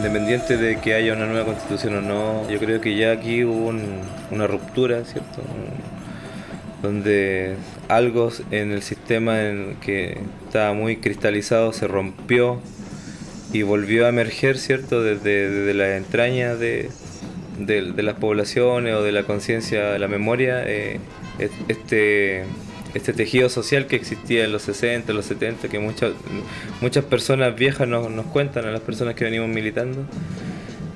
Independiente de que haya una nueva constitución o no, yo creo que ya aquí hubo una ruptura, ¿cierto? Donde algo en el sistema que estaba muy cristalizado se rompió y volvió a emerger, ¿cierto? Desde, la entraña de, las poblaciones o de la conciencia, de la memoria, eh, este este tejido social que existía en los 60, los 70, que muchas, muchas personas viejas nos, nos cuentan a las personas que venimos militando,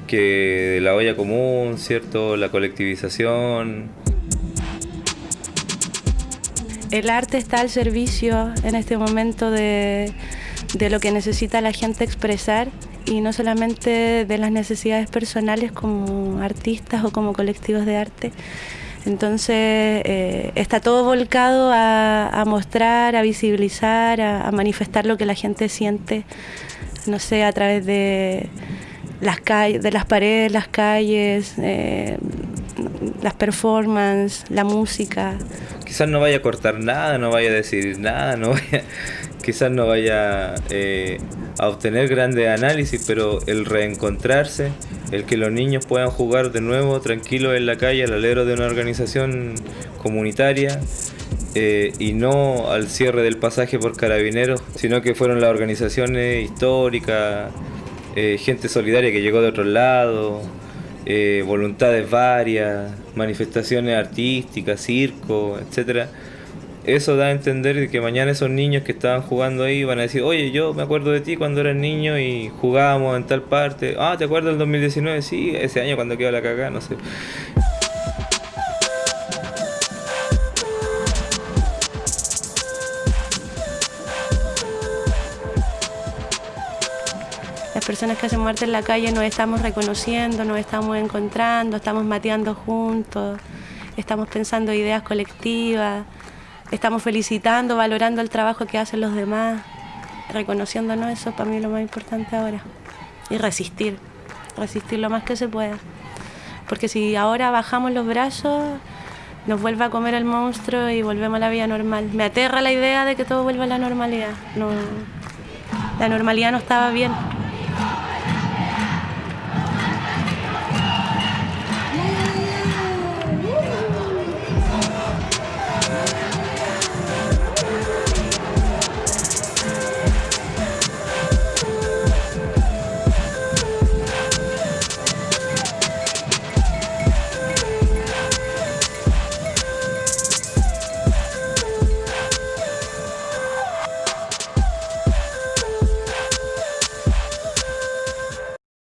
que la olla común, ¿cierto? La colectivización. El arte está al servicio en este momento de, de lo que necesita la gente expresar y no solamente de las necesidades personales como artistas o como colectivos de arte, entonces eh, está todo volcado a, mostrar, a visibilizar, a, manifestar lo que la gente siente, no sé, a través de las calles, de las paredes, las calles, eh, las performances, la música. Quizás no vaya a cortar nada, no vaya a decir nada, no vaya, quizás no vaya eh, a obtener grandes análisis, pero el reencontrarse, el que los niños puedan jugar de nuevo tranquilos en la calle al alero de una organización comunitaria eh, y no al cierre del pasaje por carabineros, sino que fueron las organizaciones históricas, eh, gente solidaria que llegó de otro lado, voluntades varias, manifestaciones artísticas, circo, etcétera eso da a entender que mañana esos niños que estaban jugando ahí van a decir, oye, yo me acuerdo de ti cuando eras niño y jugábamos en tal parte. Ah, ¿te acuerdas del 2019? Sí, ese año cuando quedó la cagada, no sé. Las personas que hacen muerte en la calle nos estamos reconociendo, nos estamos encontrando, estamos mateando juntos, estamos pensando ideas colectivas estamos felicitando, valorando el trabajo que hacen los demás, reconociéndonos, eso es para mí lo más importante ahora. Y resistir, resistir lo más que se pueda. Porque si ahora bajamos los brazos, nos vuelve a comer el monstruo y volvemos a la vida normal. Me aterra la idea de que todo vuelva a la normalidad. No, la normalidad no estaba bien.